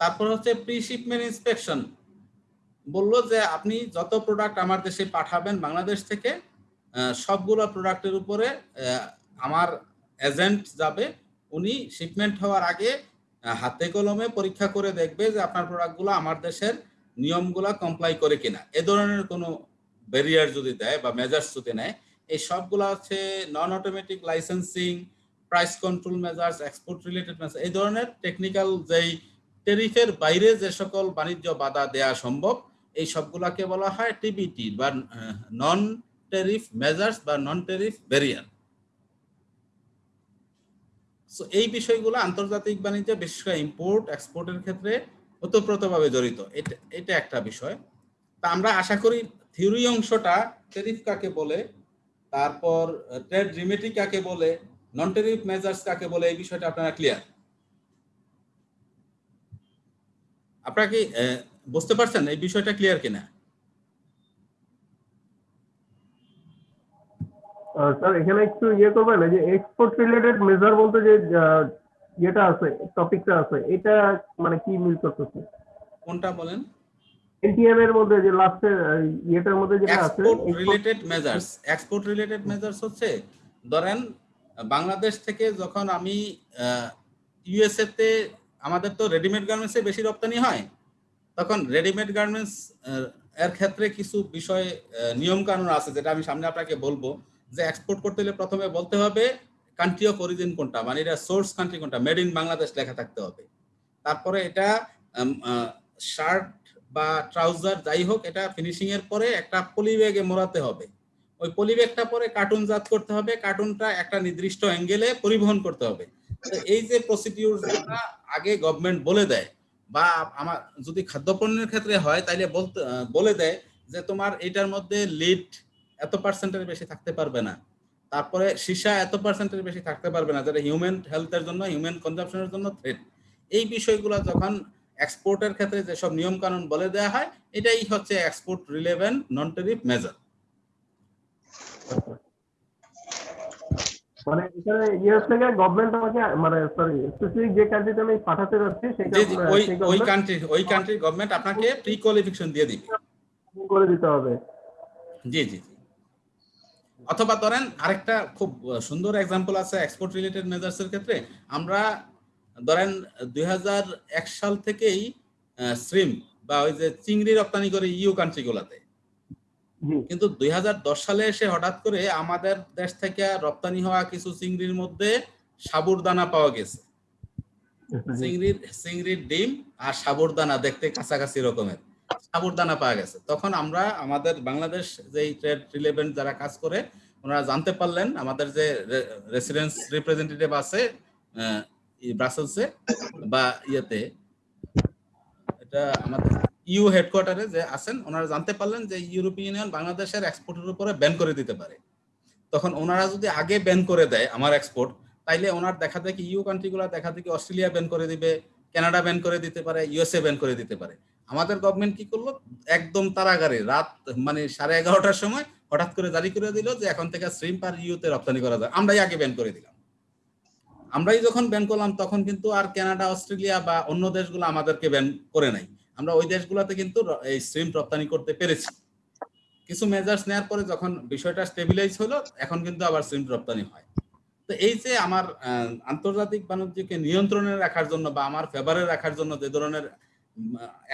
তারপর হচ্ছে প্রি শিপমেন্ট ইন্সপেকশন বলল যে আপনি যত প্রোডাক্ট আমার দেশে পাঠাবেন, বাংলাদেশ থেকে সবগুলো প্রোডাক্টের উপরে আমার এজেন্ট যাবে, উনি শিপমেন্ট হওয়ার আগে হাতে কলমে পরীক্ষা করে দেখবে যে আপনার প্রোডাক্টগুলো আমার দেশের নিয়মগুলা কমপ্লাই করে কিনা। এ ধরনের কোনো ব্যারিয়ার যদি দেয় বা মেজার্স যদি নেয়, এই সবগুলো হচ্ছে non automatic licensing price control measures export related measures এই ধরনের টেকনিক্যাল যেই টেরিফের বাইরে যে সকল বাণিজ্য বাধা দেয়া সম্ভব, এই সবগুলাকে বলা হয় টিবিটি বা নন টেরিফ মেজার্স বা নন টেরিফ ব্যারিয়ার সো এই বিষয়গুলো আন্তর্জাতিক বাণিজ্য, বিশেষ করে ইম্পোর্ট এক্সপোর্টের ক্ষেত্রে ওতপ্রোতভাবে জড়িত। এটা একটা বিষয়। তা আমরা আশা করি থিওরি অংশটা টেরিফ কাকে বলে, তারপর ট্রেড রিমেটি কাকে বলে নন টেরিফ মেজার্স কাকে বলে, এই বিষয়টা আপনারা ক্লিয়ার আপনারা কি বুঝতে পারছেন এই বিষয়টা ক্লিয়ার কিনা? স্যার এখানে একটু ইয়ে করবেন যে এক্সপোর্ট রিলেটেড মেজার বলতে যে আহ, ইয়েটা আছে টপিকটা আছে এটা মানে কি মিল করতেছে? কোনটা বলেন? এনটিএম এর মধ্যে যে লাস্টের ইয়েটার মধ্যে যেটা আছে export related measures export related measures হচ্ছে ধরেন বাংলাদেশ থেকে যখন আমি ইউএসএ তে আমাদের তো রেডিমেড গার্মেন্টসে বেশি রপ্তানি হয় তখন রেডিমেড গার্মেন্টস এর ক্ষেত্রে কিছু বিষয় নিয়ম কানুন আছে যেটা আমি সামনে আপনাকে বলব। যে এক্সপোর্ট করতে হলে প্রথমে বলতে হবে কান্ট্রি অফ অরিজিন কোনটা? মানে এটা সোর্স কান্ট্রি কোনটা? মেড ইন বাংলাদেশ লেখা থাকতে হবে। তারপরে এটা শার্ট বা ট্রাউজার যাই হোক, এটা ফিনিশিং এর পরে একটা পলি ব্যাগে মোড়াতে হবে। ওই পলি ব্যাগটা পরে কার্টুন জাত করতে হবে। কার্টুনটা একটা নির্দিষ্ট অ্যাঙ্গেলে পরিবহন করতে হবে। তো এই যে প্রসিডিউর আগে গভর্নমেন্ট বলে দেয়, বা আমার, যদি খাদ্যপণ্যের ক্ষেত্রে হয়, তাইলে বলতে বলে দেয় যে তোমার এটার মধ্যে লিড এত পার্সেন্টের বেশি থাকতে পারবে না। তারপরে সীসা এত পার্সেন্টের বেশি থাকতে পারবে না যেটা হিউম্যান হেলথের জন্য হিউম্যান কনজাম্পশনের জন্য থ্রেট এই বিষয়গুলো যখন এক্সপোর্টের ক্ষেত্রে যেসব নিয়ম কানুন বলে দেওয়া হয় এটাই হচ্ছে export relevant non tariff measure মানে এখানে ইউএস থেকে গভর্নমেন্ট আমাকে মানে সরি স্পেসিফিক যে কান্ট্রিতে আমি পাঠাতে যাচ্ছি সেটা জি জি ওই সেই ওই কান্ট্রি ওই কান্ট্রির গভর্নমেন্ট আপনাকে প্রি কোয়ালিফিকেশন দিয়ে দিবে। করে দিতে হবে। জি জি। অথবা ধরেন আরেকটা খুব সুন্দর এক্সাম্পল আছে এক্সপোর্ট রিলেটেড মেজার্স এর ক্ষেত্রে। আমরা ধরেন দুই সাল থেকেই শ্রিম বা ওই যে চিংড়ি রপ্তানি করে ইউ কান্ট্রি গুলাতে। কিন্তু দুই হাজার দশ সালে এসে হঠাৎ করে আমাদের দেশ থেকে রপ্তানি হওয়া কিছু চিংড়ির মধ্যে সাবুরদানা পাওয়া গেছে। চিংড়ির চিংড়ির ডিম আর সাবুরদানা দেখতে কাছাকাছি রকমের। সাবুরদানা পাওয়া গেছে। তখন আমরা আমাদের বাংলাদেশ যে ট্রেড রিলেভেন্ট যারা কাজ করে, ওনারা জানতে পারলেন আমাদের যে রেসিডেন্স রিপ্রেজেন্টেটিভ আছে ব্রাসেলসে বা ইয়েতে, এটা আমাদের ইউ হেডকোয়ার্টারে যে আছেন, ওনারা জানতে পারলেন যে ইউরোপিয়ান ইউনিয়ন বাংলাদেশের এক্সপোর্টের উপরে ব্যান করে দিতে পারে। তখন ওনারা যদি আগে ব্যান করে দেয় আমার এক্সপোর্ট তাইলে ওনার দেখা দেখি ইউ কান্ট্রিগুলো দেখা দেখি অস্ট্রেলিয়া ব্যান করে দিবে কানাডা ব্যান করে দিতে পারে ইউএসএ ব্যান করে দিতে পারে। আমাদের গভর্নমেন্ট কি করল? একদম তাড়াগাড়ি রাত মানে সাড়ে এগারোটার সময় হঠাৎ করে জারি করে দিল যে এখন থেকে শ্রিম্প আর ইউতে রপ্তানি করা যায়। আমরাই আগে ব্যান করে দিলাম। আমরাই যখন ব্যান করলাম, তখন কিন্তু আর কানাডা অস্ট্রেলিয়া বা অন্য দেশগুলো আমাদেরকে ব্যান করে নাই। আমরা ওই দেশগুলোতে কিন্তু এই শ্রিম্প রপ্তানি করতে পেরেছি। কিছু মেজার্স নেওয়ার পরে যখন বিষয়টা স্টেবিলাইজ হলো, এখন কিন্তু আবার শ্রিম্প রপ্তানি হয়। তো এই যে আমার আন্তর্জাতিক বাণিজ্যকে নিয়ন্ত্রণে রাখার জন্য বা আমার ফেভারে রাখার জন্য যে ধরনের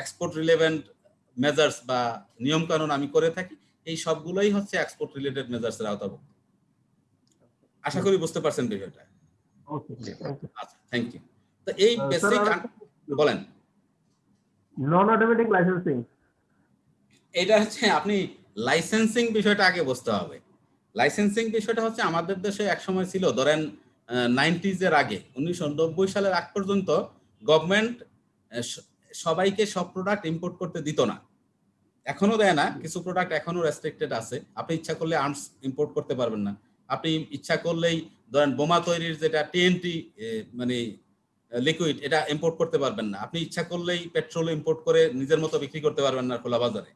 এক্সপোর্ট রিলেভেন্ট মেজার্স বা নিয়ম কানুন আমি করে থাকি এই সবগুলোই হচ্ছে এক্সপোর্ট রিলেটেড মেজার্স এর আওতাভুক্ত। আশা করি বুঝতে পারছেন বিষয়টা। আচ্ছা থ্যাংক ইউ তো এই বেসিক বলেন। নন অটোমেটিক লাইসেন্সিং এটা হচ্ছে আপনি লাইসেন্সিং বিষয়টা আগে বুঝতে হবে। লাইসেন্সিং বিষয়টা হচ্ছে আমাদের দেশে এক সময় ছিল ধরেন নাইনটিজ এর আগে উনিশশো নব্বই সালের আগ পর্যন্ত গভর্নমেন্ট সবাইকে সব প্রোডাক্ট ইম্পোর্ট করতে দিত না। এখনও দেয় না কিছু প্রোডাক্ট এখনও রেস্ট্রিক্টেড আছে। আপনি ইচ্ছা করলে আর্মস ইম্পোর্ট করতে পারবেন না। আপনি ইচ্ছা করলেই ধরেন বোমা তৈরির যেটা টিএনটি মানে লিকুইড এটা ইম্পোর্ট করতে পারবেন না। আপনি ইচ্ছা করলেই পেট্রোল ইম্পোর্ট করে নিজের মতো বিক্রি করতে পারবেন না খোলা বাজারে।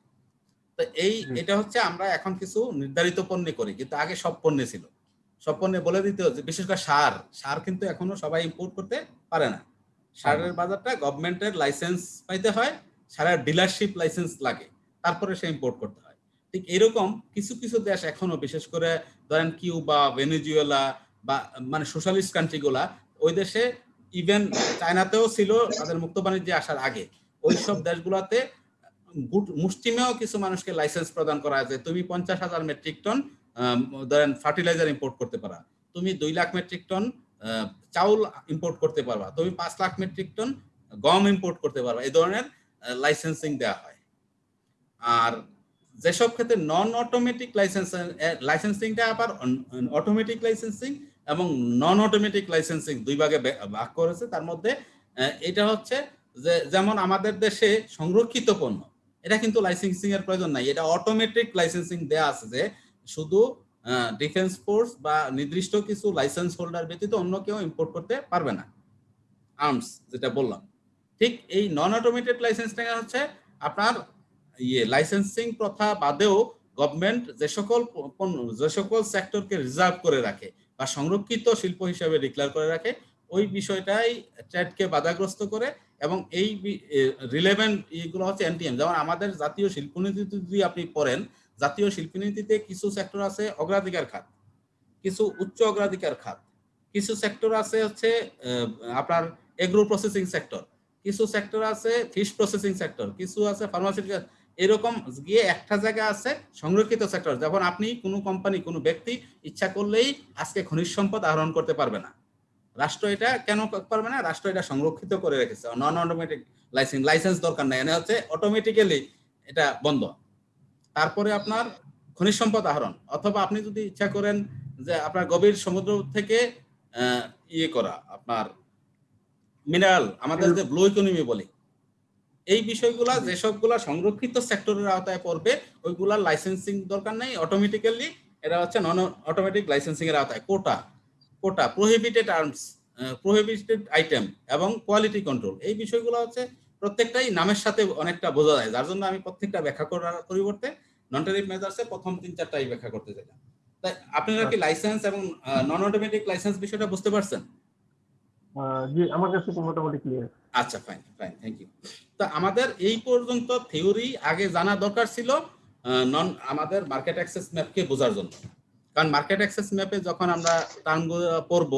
তো এই এটা হচ্ছে আমরা এখন কিছু নির্ধারিত পণ্যে করি কিন্তু আগে সব পণ্যে ছিল। সব পণ্যে বলে দিতে হচ্ছে বিশেষ করে সার। সার কিন্তু এখনও সবাই ইম্পোর্ট করতে পারে না। সারের বাজারটা গভর্নমেন্টের লাইসেন্স পাইতে হয় সারের ডিলারশিপ লাইসেন্স লাগে তারপরে সে ইম্পোর্ট করতে হয়। ঠিক এরকম কিছু কিছু দেশ এখনও বিশেষ করে ধরেন কিউবা ভেনেজুয়েলা বা মানে সোশ্যালিস্ট কান্ট্রিগুলা ওই দেশে ইভেন চায়নাতেও ছিল তাদের মুক্ত বাণিজ্যে আসার আগে। ওই সব দেশগুলোতে মুষ্টিমেয় কিছু মানুষকে লাইসেন্স প্রদান করা আছে তুমি পঞ্চাশ হাজার মেট্রিক টন ধরেন ফার্টিলাইজার ইম্পোর্ট করতে পারা। তুমি দুই লাখ মেট্রিক টন চাউল ইম্পোর্ট করতে পারবা। তুমি পাঁচ লাখ মেট্রিক টন গম ইম্পোর্ট করতে পারবা। এই ধরনের লাইসেন্সিং দেওয়া হয়। আর যেসব ক্ষেত্রে নন অটোমেটিক লাইসেন্স লাইসেন্সিংটা আবার অটোমেটিক লাইসেন্সিং এবং নন অটোমেটিক লাইসেন্সিং দুই ভাগে ভাগ করেছে। তার মধ্যে এটা হচ্ছে যে, যেমন আমাদের দেশে সংরক্ষিত পণ্য, এটা কিন্তু লাইসেন্সিং এর প্রয়োজন নাই। এটা অটোমেটিক লাইসেন্সিং দেয়া আছে যে, শুধু ডিফেন্স ফোর্স বা নির্দিষ্ট কিছু লাইসেন্স হোল্ডার ব্যতীত অন্য কেউ ইম্পোর্ট করতে পারবে না। আর্মস যেটা বললাম। ঠিক এই নন অটোমেটেড লাইসেন্সটা হচ্ছে আপনার ইয়ে লাইসেন্সিং প্রথা বাদেও গভর্নমেন্ট যে সকল যে সকল সেক্টরকে রিজার্ভ করে রাখে বা সংরক্ষিত শিল্প হিসাবে ডিক্লেয়ার করে রাখে, ওই বিষয়টাই ট্রেডকে বাধাগ্রস্ত করে এবং এই রিলেভেন্ট এগুলো হচ্ছে এনটিএম যেমন আমাদের জাতীয় শিল্পনীতি যদি আপনি পড়েন জাতীয় শিল্পনীতিতে কিছু সেক্টর আছে অগ্রাধিকার খাত, কিছু উচ্চ অগ্রাধিকার খাত, কিছু সেক্টর আছে হচ্ছে আপনার এগ্রো প্রসেসিং সেক্টর কিছু সেক্টর আছে ফিশ প্রসেসিং সেক্টর কিছু আছে ফার্মাসিউটিক্যাল এরকম গিয়ে একটা জায়গা আছে সংরক্ষিত সেক্টর যখন আপনি কোনো কোম্পানি কোনো ব্যক্তি ইচ্ছা করলেই আজকে খনিজ সম্পদ আহরণ করতে পারবে না। রাষ্ট্র এটা কেন পারবে না? রাষ্ট্র এটা সংরক্ষিত করে রেখেছে। নন অটোমেটিক লাইসেন্স লাইসেন্স দরকার নাই। এনে হচ্ছে অটোমেটিক্যালি এটা বন্ধ। তারপরে আপনার খনিজ সম্পদ আহরণ। অথবা আপনি যদি ইচ্ছা করেন যে আপনার গভীর সমুদ্র থেকে ইয়ে করা, আপনার মিনারেল আমাদের যে ব্লু ইকোনমি বলি, এই বিষয়গুলা, যেসবগুলা সংরক্ষিত সেক্টরের আওতায় পড়বে ওইগুলা লাইসেন্সিং দরকার নেই। অটোমেটিক্যালি এটা হচ্ছে নন অটোমেটিক লাইসেন্সিং এর আওতায়। Quota quota prohibited arms prohibited item এবং কোয়ালিটি কন্ট্রোল এই বিষয়গুলো হচ্ছে প্রত্যেকটাই নামের সাথে অনেকটা বোঝা যায়। যার জন্য আমি প্রত্যেকটা ব্যাখ্যা করার পরিবর্তে নন টেরিফ মেজার্সে প্রথম তিন চারটাই ব্যাখ্যা করতে চাইলাম। তাই আপনারা কি লাইসেন্স এবং নন অটোমেটিক লাইসেন্স বিষয়টা বুঝতে পারছেন? জি আমার কাছে তো মোটামুটি ক্লিয়ার আচ্ছা ফাইন ফাইন থ্যাংক ইউ তো আমাদের এই পর্যন্ত থিওরি আগে জানা দরকার ছিল নন আমাদের মার্কেট অ্যাক্সেস ম্যাপকে বোঝার জন্য। কারণ মার্কেট অ্যাক্সেস ম্যাপে যখন আমরা টার্মগুলো পড়ব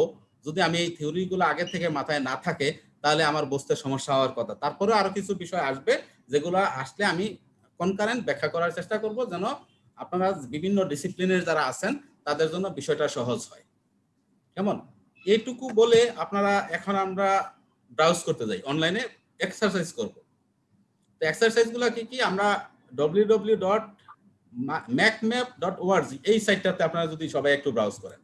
যদি আমি এই থিওরিগুলো আগে থেকে মাথায় না থাকে তাহলে আমার বুঝতে সমস্যা হওয়ার কথা। তারপরে আরও কিছু বিষয় আসবে, যেগুলো আসলে আমি কনকারেন্ট ব্যাখ্যা করার চেষ্টা করব যেন আপনারা বিভিন্ন ডিসিপ্লিনের যারা আছেন, তাদের জন্য বিষয়টা সহজ হয়। কেমন? এইটুকু বলে আপনারা এখন আমরা ব্রাউজ করতে যাই। অনলাইনে এক্সারসাইজ করব। তো এক্সারসাইজগুলো কি কি? আমরা W W dot Macmap dot O R G এই সাইটটাতে আপনারা যদি সবাই একটু ব্রাউজ করেন।